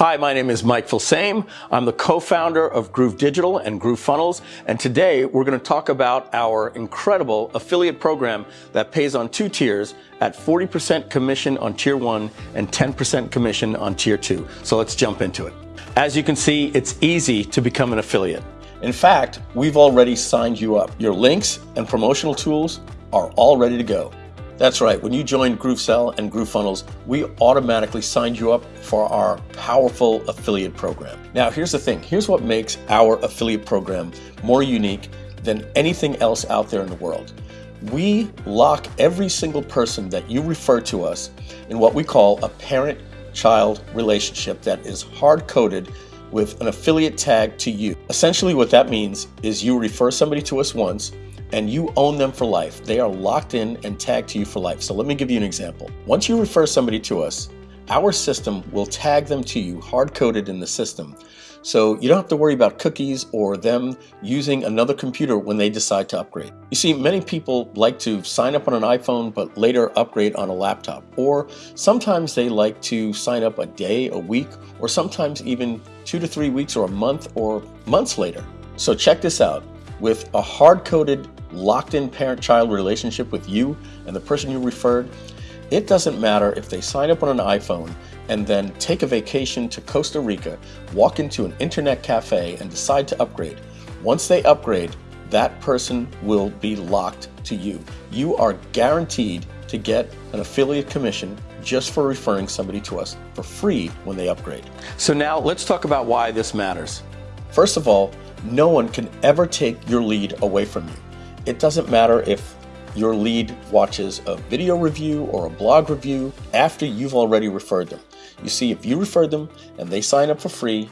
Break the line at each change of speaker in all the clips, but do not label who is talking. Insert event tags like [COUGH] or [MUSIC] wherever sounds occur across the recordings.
Hi, my name is Mike Filsaime. I'm the co-founder of Groove Digital and Groove Funnels, and today we're going to talk about our incredible affiliate program that pays on two tiers at 40% commission on tier one and 10% commission on tier two. So let's jump into it. As you can see, it's easy to become an affiliate. In fact, we've already signed you up. Your links and promotional tools are all ready to go. That's right, when you joined GrooveSell and GrooveFunnels, we automatically signed you up for our powerful affiliate program. Now, here's the thing. Here's what makes our affiliate program more unique than anything else out there in the world. We lock every single person that you refer to us in what we call a parent-child relationship that is hard-coded with an affiliate tag to you. Essentially what that means is you refer somebody to us once, and you own them for life. They are locked in and tagged to you for life. So let me give you an example. Once you refer somebody to us, our system will tag them to you hard-coded in the system. So you don't have to worry about cookies or them using another computer when they decide to upgrade. You see, many people like to sign up on an iPhone but later upgrade on a laptop. Or sometimes they like to sign up a day, a week, or sometimes even two to three weeks or a month or months later. So check this out. With a hard-coded locked in parent-child relationship with you and the person you referred, it doesn't matter if they sign up on an iPhone and then take a vacation to Costa Rica, walk into an internet cafe and decide to upgrade. Once they upgrade, that person will be locked to you. You are guaranteed to get an affiliate commission just for referring somebody to us for free when they upgrade. So now let's talk about why this matters. First of all, no one can ever take your lead away from you. It doesn't matter if your lead watches a video review or a blog review after you've already referred them. You see, if you refer them and they sign up for free,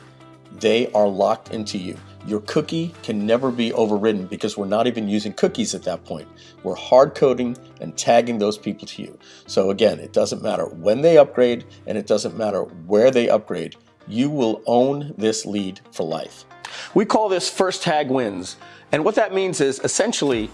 they are locked into you. Your cookie can never be overridden because we're not even using cookies at that point. We're hard coding and tagging those people to you. So again, it doesn't matter when they upgrade and it doesn't matter where they upgrade. You will own this lead for life. We call this first tag wins. And what that means is essentially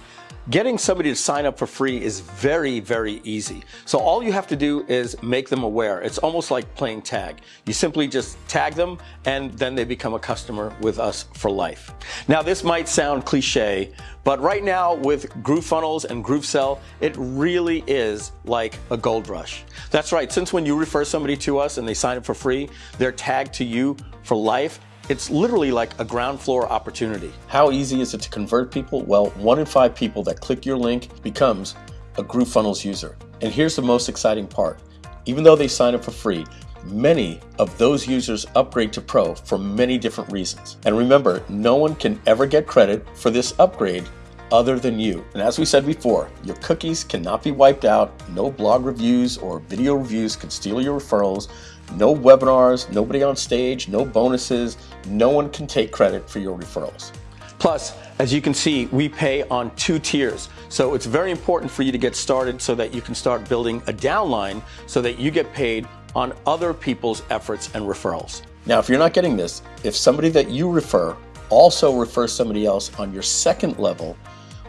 Getting somebody to sign up for free is very, very easy. So all you have to do is make them aware. It's almost like playing tag. You simply just tag them and then they become a customer with us for life. Now this might sound cliche, but right now with GrooveFunnels and GrooveSell, it really is like a gold rush. That's right, since when you refer somebody to us and they sign up for free, they're tagged to you for life it's literally like a ground floor opportunity. How easy is it to convert people? Well, one in five people that click your link becomes a GrooveFunnels user. And here's the most exciting part. Even though they sign up for free, many of those users upgrade to Pro for many different reasons. And remember, no one can ever get credit for this upgrade other than you. And as we said before, your cookies cannot be wiped out, no blog reviews or video reviews can steal your referrals, no webinars, nobody on stage, no bonuses. No one can take credit for your referrals. Plus, as you can see, we pay on two tiers. So it's very important for you to get started so that you can start building a downline so that you get paid on other people's efforts and referrals. Now, if you're not getting this, if somebody that you refer also refers somebody else on your second level,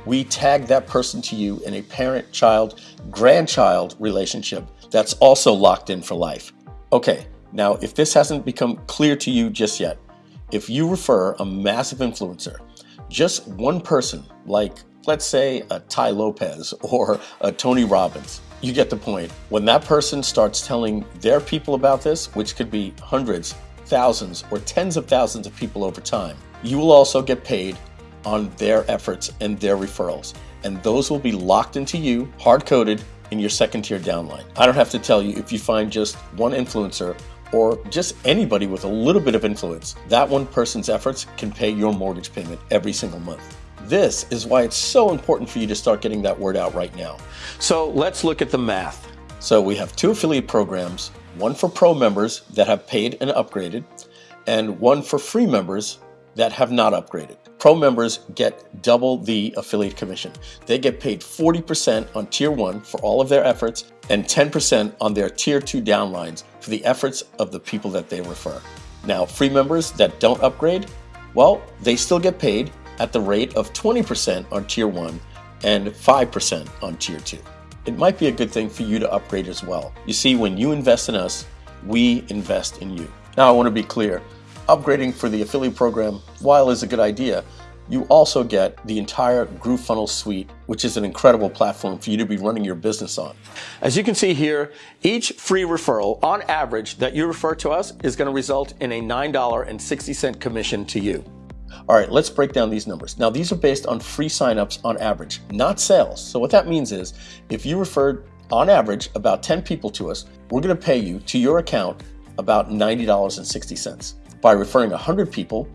we tag that person to you in a parent-child, grandchild relationship that's also locked in for life. Okay, now if this hasn't become clear to you just yet, if you refer a massive influencer, just one person, like let's say a Tai Lopez [LAUGHS] or a Tony Robbins, you get the point. When that person starts telling their people about this, which could be hundreds, thousands, or tens of thousands of people over time, you will also get paid on their efforts and their referrals. And those will be locked into you, hard-coded, in your second tier downline. I don't have to tell you if you find just one influencer or just anybody with a little bit of influence, that one person's efforts can pay your mortgage payment every single month. This is why it's so important for you to start getting that word out right now. So let's look at the math. So we have two affiliate programs, one for pro members that have paid and upgraded, and one for free members that have not upgraded. Pro members get double the affiliate commission. They get paid 40% on tier one for all of their efforts and 10% on their tier two downlines for the efforts of the people that they refer. Now, free members that don't upgrade, well, they still get paid at the rate of 20% on tier one and 5% on tier two. It might be a good thing for you to upgrade as well. You see, when you invest in us, we invest in you. Now I want to be clear, upgrading for the affiliate program, while is a good idea, you also get the entire GrooveFunnels suite, which is an incredible platform for you to be running your business on. As you can see here, each free referral, on average, that you refer to us is going to result in a $9.60 commission to you. All right, let's break down these numbers. Now, these are based on free signups on average, not sales. So what that means is if you referred on average about 10 people to us, we're going to pay you to your account about $90.60. By referring 100 people,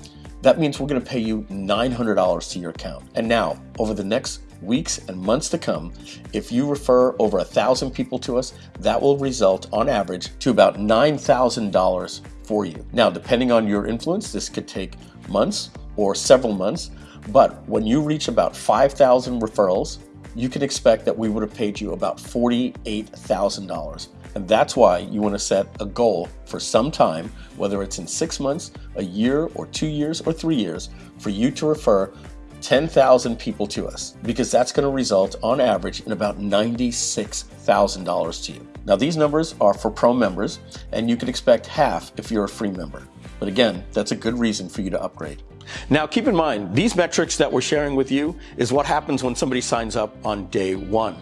that means we're going to pay you $900 to your account. And now, over the next weeks and months to come, if you refer over a thousand people to us, that will result on average to about $9,000 for you. Now, depending on your influence, this could take months or several months, but when you reach about 5,000 referrals, you can expect that we would have paid you about $48,000. And that's why you want to set a goal for some time, whether it's in six months, a year, or two years, or three years, for you to refer 10,000 people to us, because that's going to result on average in about $96,000 to you. Now these numbers are for pro members, and you can expect half if you're a free member. But again, that's a good reason for you to upgrade. Now keep in mind, these metrics that we're sharing with you is what happens when somebody signs up on day one.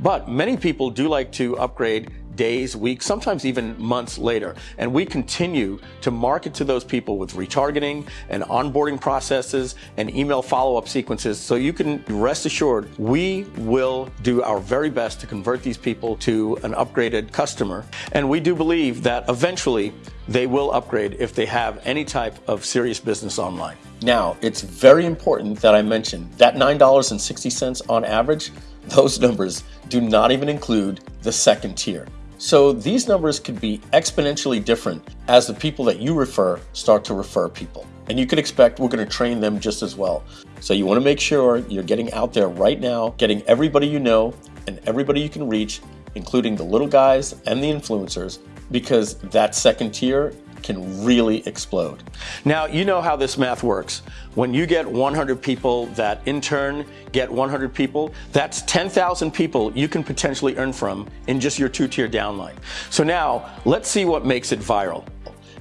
But many people do like to upgrade days, weeks, sometimes even months later. And we continue to market to those people with retargeting and onboarding processes and email follow-up sequences. So you can rest assured we will do our very best to convert these people to an upgraded customer. And we do believe that eventually they will upgrade if they have any type of serious business online. Now, it's very important that I mention that $9.60 on average, those numbers do not even include the second tier. So these numbers could be exponentially different as the people that you refer start to refer people. And you can expect we're going to train them just as well. So you want to make sure you're getting out there right now, getting everybody you know and everybody you can reach, including the little guys and the influencers, because that second tier can really explode. Now, you know how this math works. When you get 100 people that in turn get 100 people, that's 10,000 people you can potentially earn from in just your two-tier downline. So now, let's see what makes it viral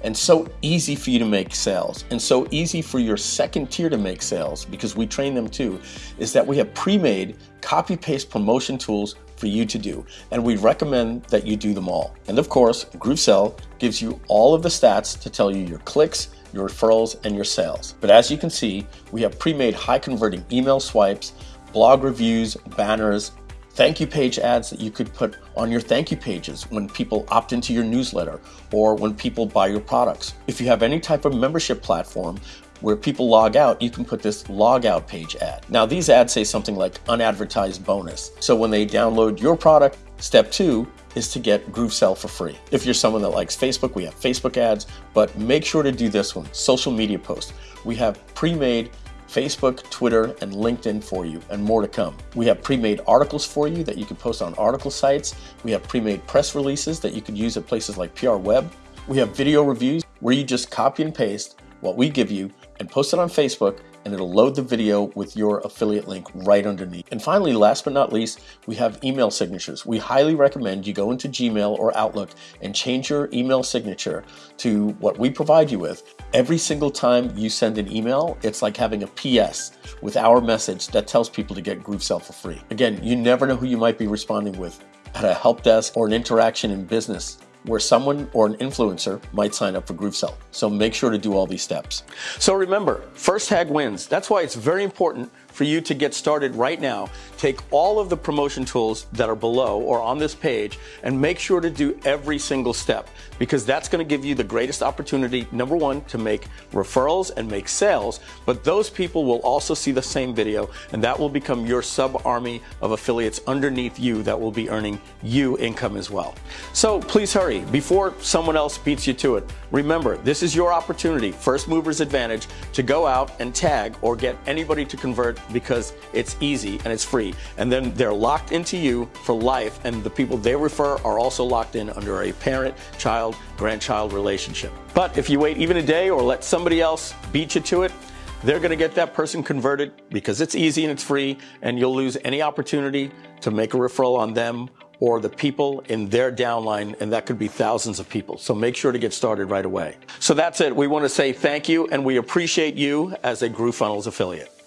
and so easy for you to make sales and so easy for your second tier to make sales because we train them too is that we have pre-made copy paste promotion tools for you to do and we recommend that you do them all and of course GrooveSell gives you all of the stats to tell you your clicks your referrals and your sales but as you can see we have pre-made high converting email swipes blog reviews banners thank you page ads that you could put on your thank you pages when people opt into your newsletter or when people buy your products. If you have any type of membership platform where people log out, you can put this log out page ad. Now these ads say something like unadvertised bonus. So when they download your product, step two is to get GrooveSell for free. If you're someone that likes Facebook, we have Facebook ads, but make sure to do this one, social media posts. We have pre-made Facebook, Twitter, and LinkedIn for you, and more to come. We have pre-made articles for you that you can post on article sites. We have pre-made press releases that you can use at places like PR Web. We have video reviews where you just copy and paste what we give you and post it on Facebook and it'll load the video with your affiliate link right underneath. And finally, last but not least, we have email signatures. We highly recommend you go into Gmail or Outlook and change your email signature to what we provide you with. Every single time you send an email, it's like having a PS with our message that tells people to get GrooveSell for free. Again, you never know who you might be responding with at a help desk or an interaction in business where someone or an influencer might sign up for GrooveSell. So make sure to do all these steps. So remember, first tag wins. That's why it's very important for you to get started right now, take all of the promotion tools that are below or on this page and make sure to do every single step because that's going to give you the greatest opportunity, number one, to make referrals and make sales, but those people will also see the same video and that will become your sub army of affiliates underneath you that will be earning you income as well. So please hurry before someone else beats you to it. Remember, this is your opportunity, first mover's advantage, to go out and tag or get anybody to convert because it's easy and it's free. And then they're locked into you for life and the people they refer are also locked in under a parent, child, grandchild relationship. But if you wait even a day or let somebody else beat you to it, they're going to get that person converted because it's easy and it's free and you'll lose any opportunity to make a referral on them or the people in their downline, and that could be thousands of people. So make sure to get started right away. So that's it. We want to say thank you, and we appreciate you as a GrooveFunnels affiliate.